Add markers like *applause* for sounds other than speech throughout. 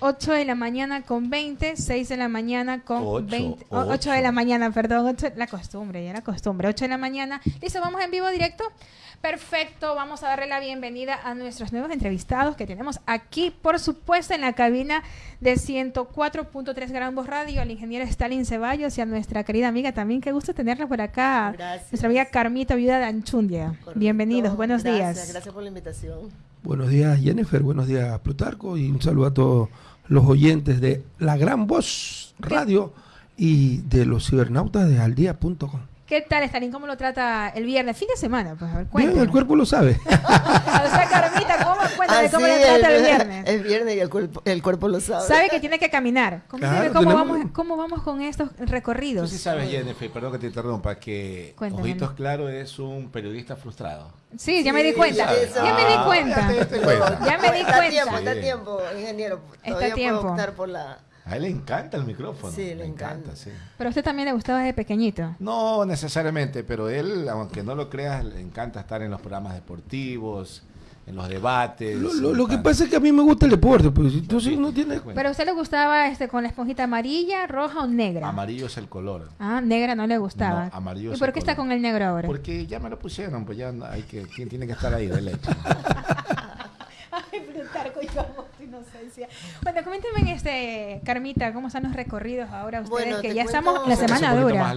8 de la mañana con 20, 6 de la mañana con 20. 8, de la mañana, perdón. la costumbre, ya la costumbre. 8 de la mañana. Listo, vamos en vivo directo. Perfecto, vamos a darle la bienvenida a nuestros nuevos entrevistados que tenemos aquí, por supuesto, en la cabina de 104.3 Gran Voz Radio, al ingeniero Stalin Ceballos y a nuestra querida amiga también. Qué gusto tenerla por acá. Gracias. Nuestra amiga Carmita, viuda de Anchundia. Bienvenidos, buenos días. Gracias por la invitación. Buenos días, Jennifer. Buenos días, Plutarco. Y un saludo a todos los oyentes de La Gran Voz Radio y de los cibernautas de aldía.com. ¿Qué tal, Stalin? ¿Cómo lo trata el viernes? Fin de semana, pues, Bien, el cuerpo lo sabe. *laughs* o sea, Carmita, ¿cómo, cuéntame cómo le trata el viernes? Es viernes y el cuerpo, el cuerpo lo sabe. Sabe que tiene que caminar. ¿Cómo, cómo, vamos, ¿Cómo vamos con estos recorridos? Tú sí sabes, Jennifer, perdón que te interrumpa, que Ojitos Claro es un periodista frustrado. Sí, ya me di cuenta. Ya me di cuenta. Ya me di cuenta. Está tiempo, está tiempo, ingeniero. Está tiempo. Puedo optar por la a él le encanta el micrófono. Sí, le, encanta. sí. Pero a usted también le gustaba desde pequeñito. No necesariamente, pero él, aunque no lo creas, le encanta estar en los programas deportivos, en los debates. Lo, que pasa es que a mí me gusta el deporte, pues entonces no tiene. Pero a usted le gustaba este con la esponjita amarilla, roja o negra. Amarillo es el color. Ah, negra no le gustaba. No, amarillo. ¿Y por qué está con el negro ahora? Porque ya me lo pusieron, pues ya hay que, ¿quién tiene que estar ahí de leche? *laughs* Ay, Plutarco, yo amo tu inocencia. Bueno, coménteme, este, Carmita, ¿cómo están los recorridos ahora ustedes? que ya estamos la semana dura.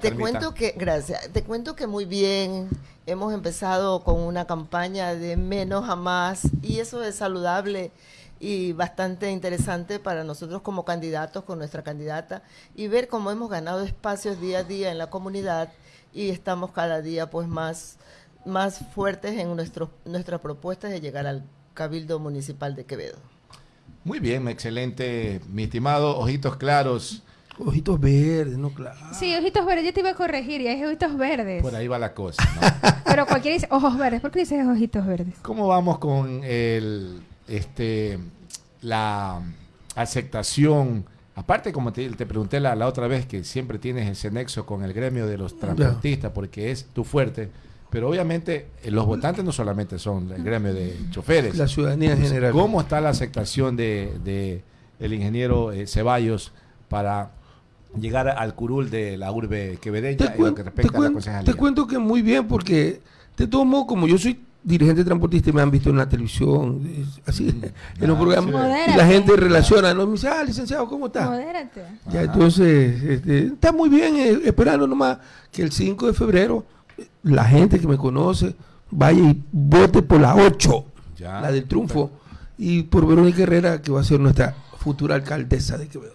te cuento que, gracias, te cuento que muy bien. Hemos empezado con una campaña de menos a más y eso es saludable y bastante interesante para nosotros como candidatos, con nuestra candidata, y ver cómo hemos ganado espacios día a día en la comunidad y estamos cada día pues más, más fuertes en nuestros, nuestras propuestas de llegar al Cabildo Municipal de Quevedo. Muy bien, excelente, mi estimado Ojitos Claros. Ojitos verdes, no claro. Sí, ojitos verdes, yo te iba a corregir, y es ojitos verdes. Por ahí va la cosa, *laughs* Pero cualquiera dice ojos verdes, ¿por qué dices ojitos verdes? ¿Cómo vamos con el este la aceptación? Aparte, como te, pregunté la, la, otra vez, que siempre tienes ese nexo con el gremio de los transportistas, porque es tu fuerte. Pero obviamente eh, los votantes no solamente son el gremio de choferes. La ciudadanía en general. ¿Cómo está la aceptación de, el ingeniero eh, Ceballos para llegar al curul de la urbe quevedeña en lo que respecta a la concejalía? Te cuento que muy bien porque te tomo como yo soy dirigente transportista y me han visto en la televisión, así, *laughs* en los programas. Y la gente relaciona, ¿no? Me dice, ah, licenciado, ¿cómo está? Modérate. Ya, entonces, este, está muy bien, eh, esperando nomás que el 5 de febrero la gente que me conoce vaya y vote por la 8, la del triunfo, y por Verónica Herrera, que va a ser nuestra futura alcaldesa de Quevedo.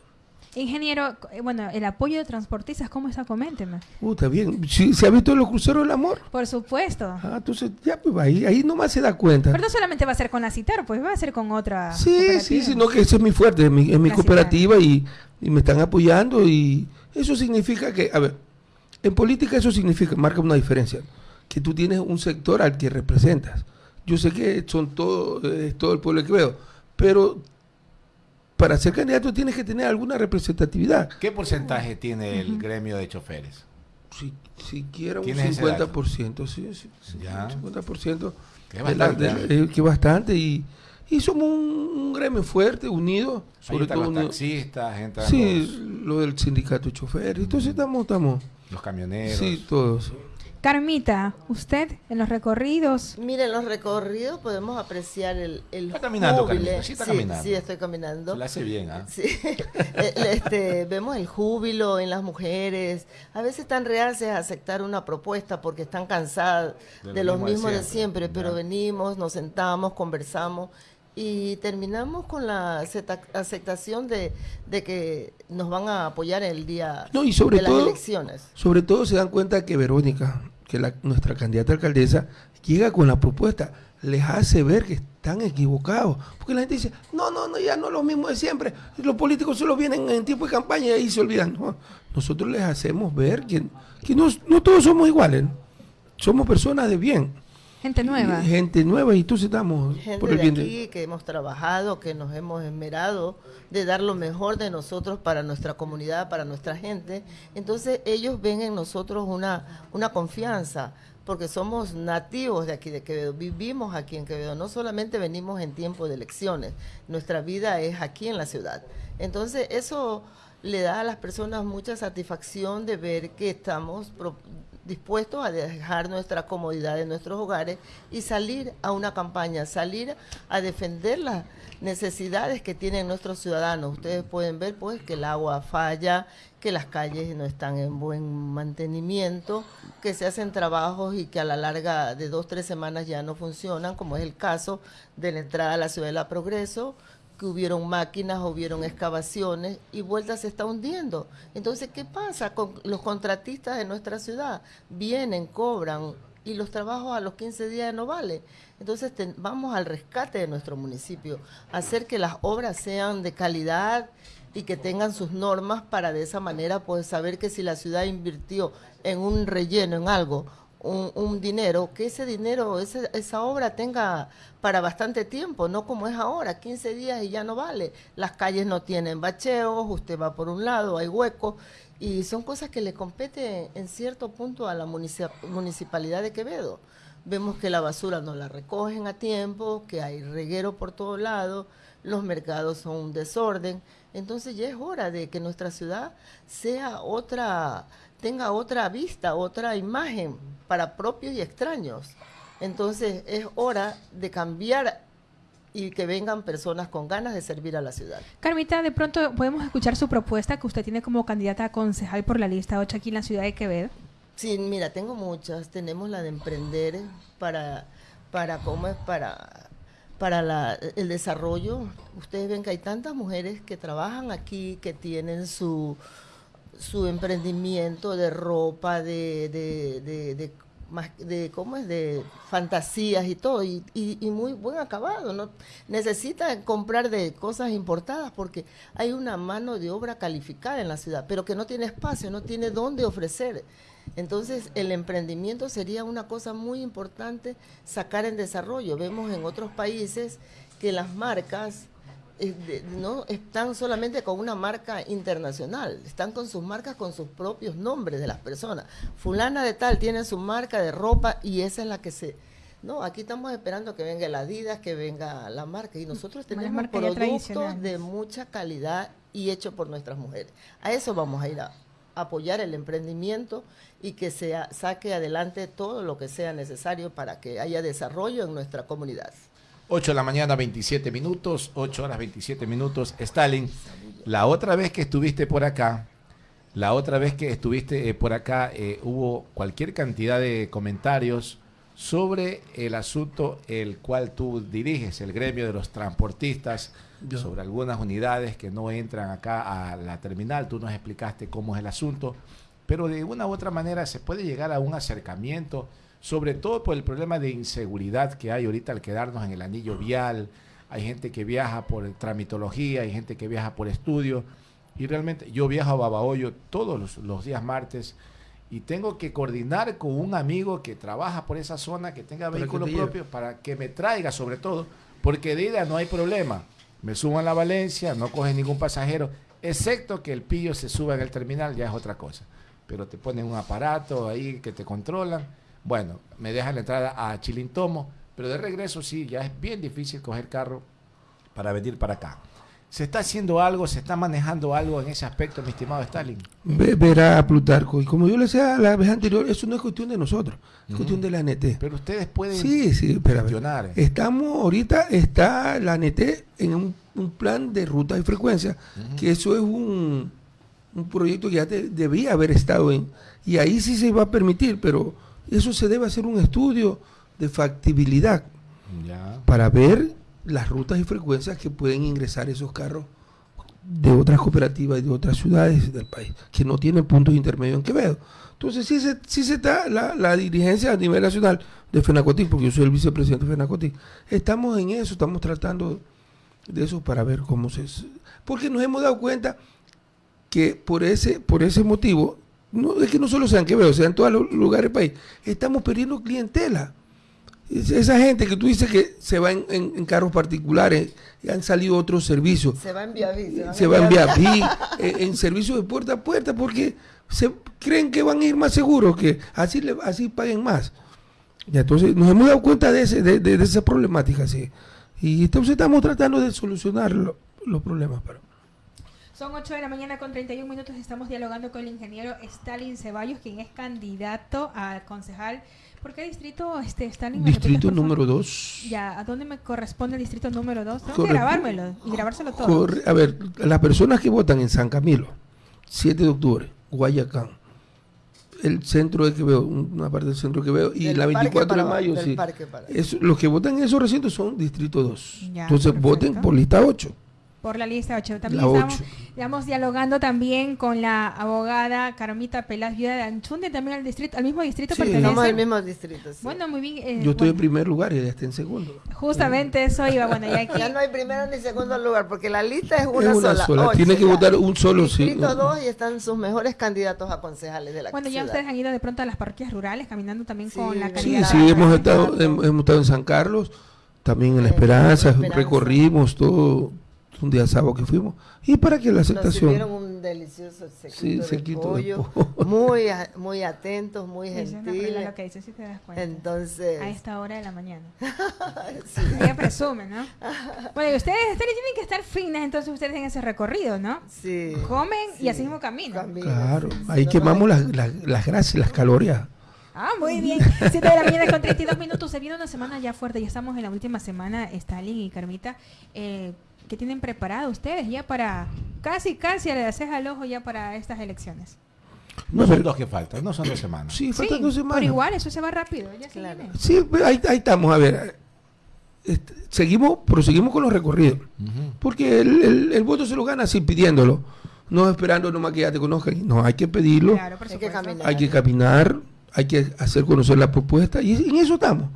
Ingeniero, eh, bueno, el apoyo de transportistas, ¿cómo está? Coménteme. Uh, está bien. ¿Se ha visto los cruceros del amor? Por supuesto. Ah, entonces ya, pues ahí, ahí nomás se da cuenta. Pero no solamente va a ser con la CITAR, pues va a ser con otra. Sí, sí, sí, no, que eso es mi fuerte, es mi, es mi cooperativa y, y me están apoyando y eso significa que, a ver, en política eso significa, marca una diferencia, que tú tienes un sector al que representas. Yo sé que son todo, todo el pueblo que veo, pero para ser candidato tienes que tener alguna representatividad. ¿Qué porcentaje tiene el gremio de choferes? Si, siquiera un 50%, sí, sí, ¿Ya? 50%. Que bastante. ¿eh? que bastante y, y somos un, gremio fuerte, unido. Sobre todo los taxistas, gente. Sí, lo del sindicato de choferes. Entonces estamos, estamos los camioneros. Sí, todos. Carmita, usted en los recorridos. Mire, en los recorridos podemos apreciar el, el Está caminando, Carmita, sí está sí, caminando. Sí, estoy caminando. Se la hace bien, ¿ah? Sí. *laughs* este, vemos el júbilo en las mujeres. A veces están reacias a aceptar una propuesta porque están cansadas de, lo, mismo de siempre, pero venimos, nos sentamos, conversamos y terminamos con la aceptación de, que nos van a apoyar el día de las elecciones. Sobre todo se dan cuenta que Verónica, que la, nuestra candidata alcaldesa, llega con la propuesta, les hace ver que están equivocados. Porque la gente dice, no, no, no, ya no es lo mismo de siempre. Los políticos solo vienen en tiempo de campaña y ahí se olvidan. nosotros les hacemos ver que, que no, no todos somos iguales. Somos personas de bien. Gente nueva. Gente nueva y tú estamos por el bien de aquí que hemos trabajado, que nos hemos esmerado de dar lo mejor de nosotros para nuestra comunidad, para nuestra gente. Entonces ellos ven en nosotros una, una confianza porque somos nativos de aquí de Quevedo, vivimos aquí en Quevedo, no solamente venimos en tiempo de elecciones, nuestra vida es aquí en la ciudad. Entonces eso le da a las personas mucha satisfacción de ver que estamos dispuestos a dejar nuestra comodidad en nuestros hogares y salir a una campaña, salir a defender las necesidades que tienen nuestros ciudadanos. Ustedes pueden ver pues que el agua falla, que las calles no están en buen mantenimiento, que se hacen trabajos y que a la larga de dos, tres semanas ya no funcionan, como es el caso de la entrada a la ciudad de la Progreso, que hubieron máquinas, hubieron excavaciones y vuelta se está hundiendo. Entonces, ¿qué pasa con los contratistas de nuestra ciudad? Vienen, cobran y los trabajos a los 15 días no vale. Entonces, vamos al rescate de nuestro municipio, hacer que las obras sean de calidad y que tengan sus normas para de esa manera pues saber que si la ciudad invirtió en un relleno, en algo, un, dinero, que ese dinero, esa obra tenga para bastante tiempo, no como es ahora, 15 días y ya no vale. Las calles no tienen bacheos, usted va por un lado, hay huecos, y son cosas que le competen en cierto punto a la municipalidad de Quevedo. Vemos que la basura no la recogen a tiempo, que hay reguero por todos lados, los mercados son un desorden. Entonces ya es hora de que nuestra ciudad sea otra tenga otra vista, otra imagen para propios y extraños. Entonces es hora de cambiar y que vengan personas con ganas de servir a la ciudad. Carmita, de pronto podemos escuchar su propuesta que usted tiene como candidata a concejal por la lista 8 aquí en la ciudad de Quevedo. Sí, mira, tengo muchas. Tenemos la de emprender para, para ¿cómo es? Para para el desarrollo. Ustedes ven que hay tantas mujeres que trabajan aquí, que tienen su, su emprendimiento de ropa, de, de, de, de, cómo es de fantasías y todo y, y, muy buen acabado no necesita comprar de cosas importadas porque hay una mano de obra calificada en la ciudad pero que no tiene espacio no tiene dónde ofrecer. Entonces el emprendimiento sería una cosa muy importante sacar en desarrollo. Vemos en otros países que las marcas no están solamente con una marca internacional, están con sus marcas, con sus propios nombres de las personas. Fulana de tal tiene su marca de ropa y esa es la que se... No, aquí estamos esperando que venga la Adidas, que venga la marca y nosotros tenemos productos de mucha calidad y hecho por nuestras mujeres. A eso vamos a ir a apoyar el emprendimiento y que se saque adelante todo lo que sea necesario para que haya desarrollo en nuestra comunidad. 8 de la mañana, 27 minutos, 8 horas 27 minutos. Stalin, la otra vez que estuviste por acá, la otra vez que estuviste eh, por acá, eh, hubo cualquier cantidad de comentarios sobre el asunto el cual tú diriges, el gremio de los transportistas, sobre algunas unidades que no entran acá a la terminal. Tú nos explicaste cómo es el asunto, pero de una u otra manera se puede llegar a un acercamiento sobre todo por el problema de inseguridad que hay ahorita al quedarnos en el anillo vial. Hay gente que viaja por tramitología, hay gente que viaja por estudio. Y realmente yo viajo a Babahoyo todos los, días martes y tengo que coordinar con un amigo que trabaja por esa zona, que tenga vehículo propio, para que me traiga sobre todo, porque de ida no hay problema. Me subo a la Valencia, no coge ningún pasajero, excepto que el pillo se suba en el terminal, ya es otra cosa. Pero te ponen un aparato ahí que te controlan bueno, me dejan la entrada a Chilintomo, pero de regreso sí, ya es bien difícil coger carro para venir para acá. ¿Se está haciendo algo, se está manejando algo en ese aspecto, mi estimado Stalin? verá, Plutarco, y como yo le decía la vez anterior, eso no es cuestión de nosotros, es cuestión de la ANT. Pero ustedes pueden sí, sí, gestionar. Estamos, ahorita está la ANT en un, plan de ruta y frecuencia, que eso es un, un proyecto que ya debía haber estado en, y ahí sí se va a permitir, pero eso se debe hacer un estudio de factibilidad para ver las rutas y frecuencias que pueden ingresar esos carros de otras cooperativas y de otras ciudades del país que no tienen puntos intermedios en Quevedo. Entonces, sí se, sí se está la, dirigencia a nivel nacional de FENACOTIC, porque yo soy el vicepresidente de FENACOTIC, estamos en eso, estamos tratando de eso para ver cómo se... Porque nos hemos dado cuenta que por ese, por ese motivo no, es que no solo sean Quevedo, sean en todos los lugares del país, estamos perdiendo clientela. Esa gente que tú dices que se va en, carros particulares, y han salido otros servicios. Se va en vía Se, va en vía *laughs* en, servicios de puerta a puerta, porque se creen que van a ir más seguros, que así, le, así paguen más. Ya, entonces nos hemos dado cuenta de, ese, de, de, esa problemática, sí. Y entonces estamos tratando de solucionar los problemas. Pero. Son 8 de la mañana con 31 minutos. Estamos dialogando con el ingeniero Stalin Ceballos, quien es candidato a concejal. ¿Por qué distrito este, Stalin? Distrito número 2. Ya, ¿a dónde me corresponde el distrito número 2? Tengo que grabármelo y grabárselo todo. a ver, las personas que votan en San Camilo, 7 de octubre, Guayacán, el centro de Quevedo, una parte del centro de Quevedo, y la 24 de mayo, sí. los que votan en esos recintos son distrito 2. Entonces voten por lista 8. Por la lista 8. También estamos, dialogando también con la abogada Carmita Pelaz, viuda de Anchunde, también al distrito, al mismo distrito sí, Estamos al mismo distrito. Bueno, muy bien. Eh, Yo estoy en primer lugar y ella está en segundo. Justamente eso iba. Bueno, ya, aquí... ya no hay primero ni segundo lugar, porque la lista es una, sola. Tiene que votar un solo, sí. Distrito 2 y están sus mejores candidatos a concejales de la Bueno, ya ustedes han ido de pronto a las parroquias rurales caminando también con la calidad. Sí, sí, hemos estado, hemos estado en San Carlos, también en La Esperanza, recorrimos todo un día sábado que fuimos, y para que la aceptación... Nos un delicioso sequito, de, pollo, *laughs* muy, muy atentos, muy gentiles. lo que dice, si te das cuenta. Entonces... A esta hora de la mañana. *laughs* sí. Ella presume, ¿no? *laughs* Bueno, y ustedes, ustedes tienen que estar finas, entonces ustedes en ese recorrido, ¿no? Sí. Comen y así mismo caminan. claro, ahí quemamos las, las, las grasas, las calorías. Ah, muy bien. 7 de la mañana con 32 minutos. Se viene una semana ya fuerte. Ya estamos en la última semana, Stalin y Carmita. Eh, que tienen preparado ustedes ya para casi, casi le haces al ojo ya para estas elecciones? No son dos que faltan, no son dos semanas. Sí, faltan dos semanas. Pero igual, eso se va rápido. Ya sí, pues, ahí, ahí, estamos, a ver. Este, seguimos, proseguimos con los recorridos. Porque el, el, voto se lo gana así pidiéndolo. No esperando nomás que ya te conozcan. No, hay que pedirlo. hay, que caminar. hay que caminar, hay que hacer conocer la propuesta. Y en eso estamos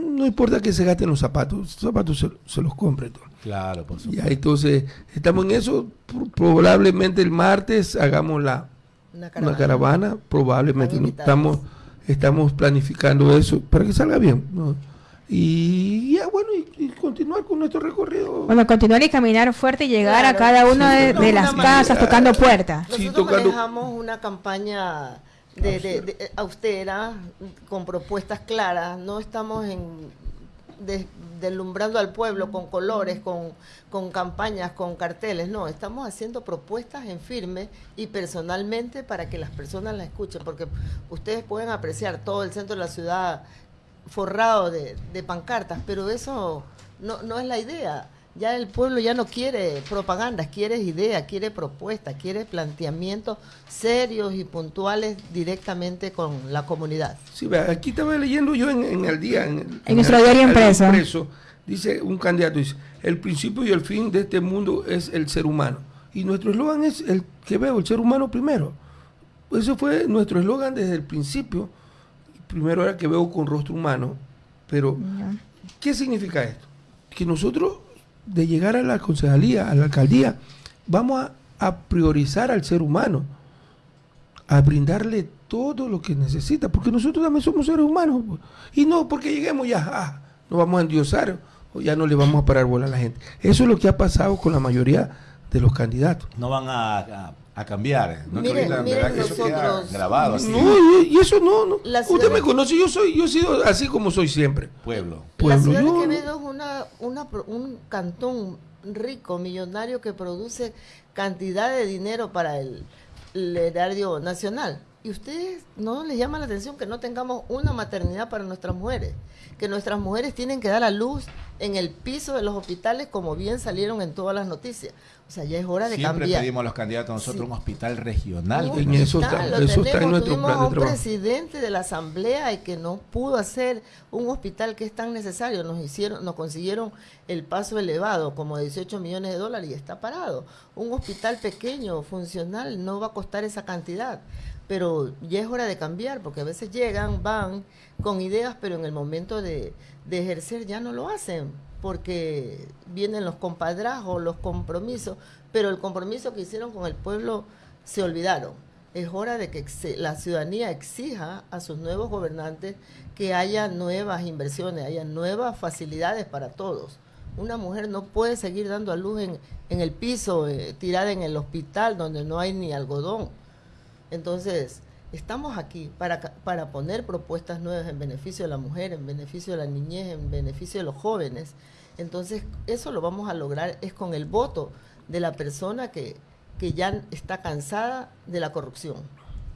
no importa que se gasten los zapatos, los zapatos se, los compre todo. Claro, por supuesto. Ya, entonces, estamos en eso. Probablemente el martes hagamos la una caravana, probablemente estamos estamos planificando eso para que salga bien. Y ya, bueno, y, continuar con nuestro recorrido. Bueno, continuar y caminar fuerte y llegar a cada una de, las casas tocando puertas. Nosotros manejamos una campaña de, austera, con propuestas claras. No estamos en deslumbrando al pueblo con colores, con, con campañas, con carteles. No, estamos haciendo propuestas en firme y personalmente para que las personas la escuchen, porque ustedes pueden apreciar todo el centro de la ciudad forrado de, de pancartas, pero eso no, no es la idea ya el pueblo ya no quiere propagandas, quiere ideas, quiere propuestas, quiere planteamientos serios y puntuales directamente con la comunidad. Sí, aquí estaba leyendo yo en, el día. En, nuestro diario impreso. Dice un candidato, dice, el principio y el fin de este mundo es el ser humano. Y nuestro eslogan es el que veo, el ser humano primero. Eso fue nuestro eslogan desde el principio. Primero era que veo con rostro humano. Pero, ¿qué significa esto? Que nosotros de llegar a la concejalía, a la alcaldía, vamos a, priorizar al ser humano, a brindarle todo lo que necesita, porque nosotros también somos seres humanos. Pues. Y no porque lleguemos ya, ah, nos vamos a endiosar o ya no le vamos a parar bola a la gente. Eso es lo que ha pasado con la mayoría de los candidatos. No van a a cambiar. No miren, nosotros, grabado No, y, eso no, no. Usted me conoce, yo soy, yo he sido así como soy siempre. Pueblo. La ciudad de Quevedo es una, una, un cantón rico, millonario que produce cantidad de dinero para el, el erario nacional. Y ustedes no les llama la atención que no tengamos una maternidad para nuestras mujeres, que nuestras mujeres tienen que dar a luz en el piso de los hospitales como bien salieron en todas las noticias. O sea, ya es hora de cambiar. Siempre pedimos a los candidatos nosotros un hospital regional. en eso está, eso está en nuestro plan de un presidente de la asamblea y que no pudo hacer un hospital que es tan necesario. Nos hicieron, nos consiguieron el paso elevado, como 18 millones de dólares y está parado. Un hospital pequeño, funcional, no va a costar esa cantidad. Pero ya es hora de cambiar, porque a veces llegan, van con ideas, pero en el momento de, ejercer ya no lo hacen porque vienen los compadrazos, los compromisos, pero el compromiso que hicieron con el pueblo se olvidaron. Es hora de que la ciudadanía exija a sus nuevos gobernantes que haya nuevas inversiones, haya nuevas facilidades para todos. Una mujer no puede seguir dando a luz en, en el piso, eh, tirada en el hospital donde no hay ni algodón. Entonces, estamos aquí para, para poner propuestas nuevas en beneficio de la mujer, en beneficio de la niñez, en beneficio de los jóvenes. Entonces, eso lo vamos a lograr es con el voto de la persona que, que ya está cansada de la corrupción.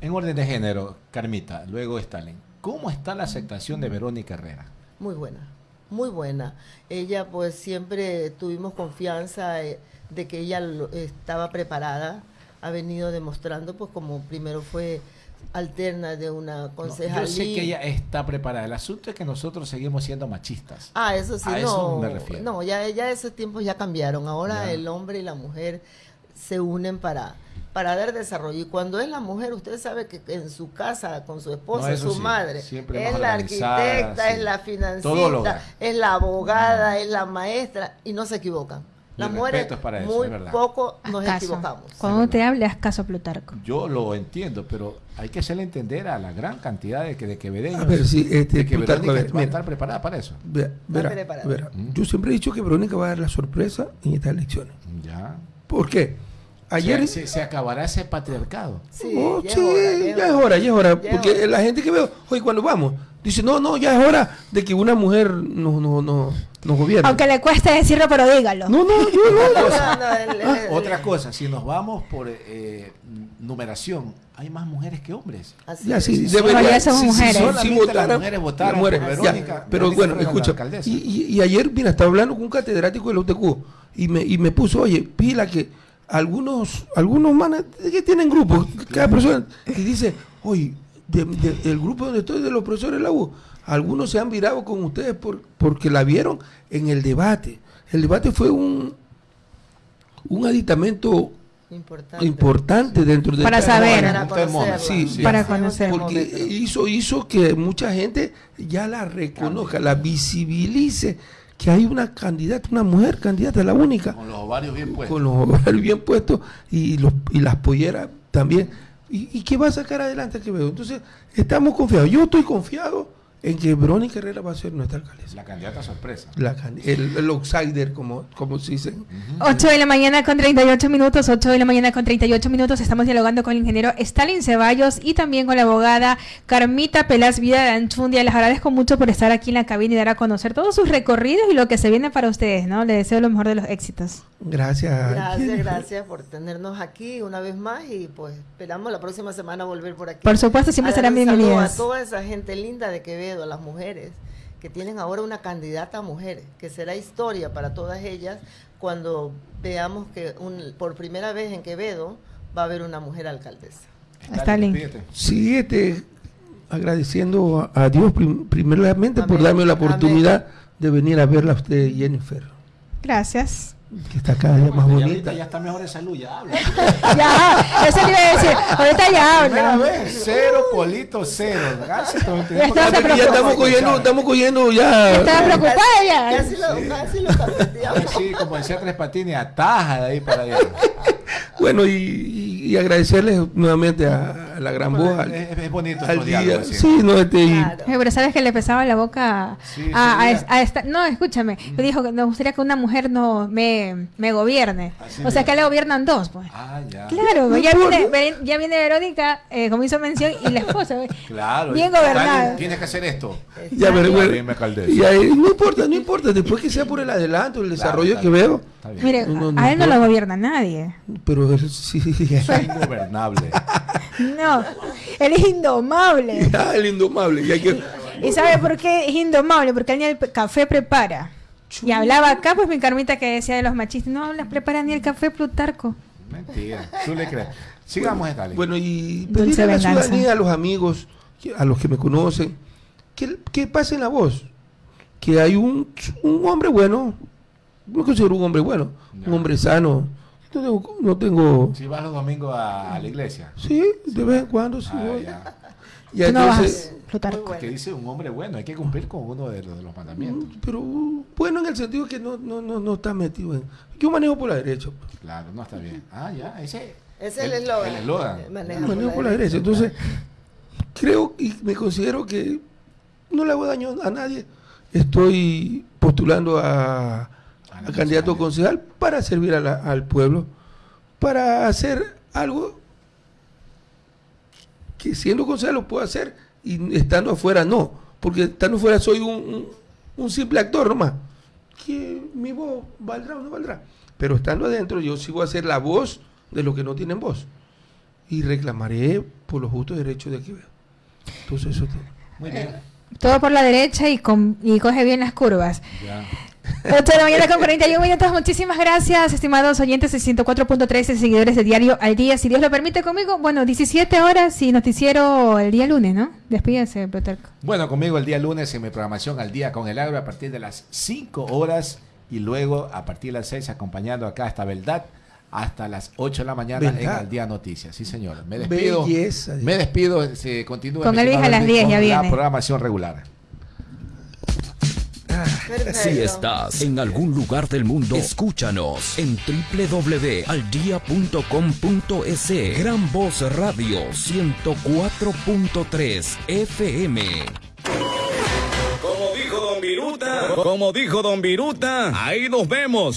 En orden de género, Carmita, luego Stalin, ¿cómo está la aceptación de Verónica Herrera? Muy buena, muy buena. Ella pues siempre tuvimos confianza eh, de que ella estaba preparada, ha venido demostrando pues como primero fue alterna de una concejalía. yo sé que ella está preparada. El asunto es que nosotros seguimos siendo machistas. Ah, eso sí, no. me refiero. No, ya, ya esos tiempos ya cambiaron. Ahora el hombre y la mujer se unen para para dar desarrollo. Y cuando es la mujer, usted sabe que en su casa, con su esposa, su madre, es la arquitecta, es la financista, es la abogada, es la maestra, y no se equivocan. Las mujeres muy poco nos equivocamos. Cuando te hable, haz caso a Plutarco. Yo lo entiendo, pero hay que hacerle entender a la gran cantidad de que de quevedeños ver, sí, este, que Verónica va a estar preparada para eso. Yo siempre he dicho que Verónica va a dar la sorpresa en estas elecciones. Ya. ¿Por qué? Ayer se, acabará ese patriarcado. Sí, oh, ya, es hora, ya, es hora, porque la gente que veo, hoy cuando vamos, dice, no, no, ya es hora de que una mujer nos no, no, no gobierne. Aunque le cueste decirlo, pero dígalo. No, no, yo *laughs* no. Otra cosa, si nos vamos por eh, numeración, hay más mujeres que hombres. Así ya, sí, debería, ser mujeres. Si, las mujeres votaron por Verónica, pero bueno, escucha, y, y, y, ayer, mira, estaba hablando con un catedrático de la UTQ y me, y me puso, oye, pila que algunos, algunos manes que tienen grupos, cada persona, y dice, oye, del grupo donde estoy, de los profesores de la U, algunos se han virado con ustedes por, porque la vieron en el debate. El debate fue un, un aditamento importante, dentro de para saber para conocer porque hizo hizo que mucha gente ya la reconozca la visibilice que hay una candidata, una mujer candidata, la única. Con los ovarios bien puestos. Con los ovarios bien puestos y, los, y las polleras también. Y, y que va a sacar adelante que veo. Entonces, estamos confiados. Yo estoy confiado en que Verónica Herrera va a ser nuestra alcaldesa. La candidata sorpresa. el, el, outsider, como, como se dice. 8 de la mañana con 38 minutos, 8 de la mañana con 38 minutos. Estamos dialogando con el ingeniero Stalin Ceballos y también con la abogada Carmita Pelas Vida de Anchundia. Les agradezco mucho por estar aquí en la cabina y dar a conocer todos sus recorridos y lo que se viene para ustedes, ¿no? Les deseo lo mejor de los éxitos. Gracias. Gracias, gracias por tenernos aquí una vez más y pues esperamos la próxima semana volver por aquí. Por supuesto, siempre serán bienvenidos. A toda esa gente linda de A las mujeres, que tienen ahora una candidata a mujer, que será historia para todas ellas cuando veamos que un, por primera vez en Quevedo va a haber una mujer alcaldesa. Está Sí, este, agradeciendo a Dios primeramente por darme la oportunidad de venir a verla a usted, Jennifer. Gracias que está cada día más bonita. Ya está mejor de salud, ya habla. *laughs* ya, eso a decir. Ahorita ya habla. cero polito, cero. Gracias, ya, ya estamos cogiendo, estamos cogiendo ya. Estaba preocupada ya. Casi lo, casi lo Sí, como decía Tres Patines, ataja de ahí para allá. *laughs* Bueno, y, agradecerles nuevamente a, la gran voz. es, bonito al día. Sí, no, este, Pero sabes que le pesaba la boca a, esta. No, escúchame. Me dijo que me gustaría que una mujer no me, me gobierne. o sea, que le gobiernan dos, pues. Ah, ya. Claro, ya, viene, ya viene Verónica, eh, como hizo mención, y la esposa. claro. Bien gobernada. Tienes que hacer esto. Ya, pero, y ahí, no importa, no importa. Después que sea por el adelanto, el desarrollo que veo. Mire, a él no lo gobierna nadie. Pero *laughs* sí. *laughs* Es ingobernable. *laughs* No, él es indomable. *laughs* Ah, el indomable. Y, sabe por qué es indomable? Porque él ni el café prepara. Y hablaba acá, pues mi carmita que decía de los machistas, no las prepara ni el café Plutarco. Mentira, tú le crees. Sigamos, bueno, Bueno, y pedirle a la ciudadanía, a los amigos, a los que me conocen, que, que pasen la voz. Que hay un, un hombre bueno, no considero un hombre bueno, un hombre sano, no tengo, Si vas los domingos a, la iglesia. Sí, de vez en cuando sí ah, voy. Ya. entonces, Que dice un hombre bueno, hay que cumplir con uno de los, de los mandamientos. Mm, pero bueno en el sentido que no, no, no, no está metido en... Yo manejo por la derecha. Claro, no está bien. Ah, ya, ese... Es el eslogan. El Manejo por la derecha. Entonces, creo y me considero que no le hago daño a nadie. Estoy postulando a a candidato concejal para servir al pueblo, para hacer algo que siendo concejal lo puedo hacer y estando afuera no, porque estando afuera soy un, un, simple actor nomás. Que mi voz valdrá o no valdrá. Pero estando adentro yo sigo a ser la voz de los que no tienen voz. Y reclamaré por los justos derechos de aquí. Entonces eso tiene. Muy bien. todo por la derecha y, con, y coge bien las curvas. 8 de la mañana con 41 minutos. Muchísimas gracias, estimados oyentes de 104.13 seguidores de Diario al Día. Si Dios lo permite conmigo, bueno, 17 horas y noticiero el día lunes, ¿no? Despídense, Plutarco. Bueno, conmigo el día lunes en mi programación al día con el agro a partir de las 5 horas y luego a partir de las 6 acompañando acá hasta Verdad hasta las 8 de la mañana en Al Día Noticias. Sí, señor. Me despido. me despido. Se continúa con Elvis a las 10 ya viene. La programación regular. Si estás en algún lugar del mundo, escúchanos en www.aldia.com.es. Gran Voz Radio 104.3 FM. Como dijo Don Viruta, como dijo Don Viruta, ahí nos vemos.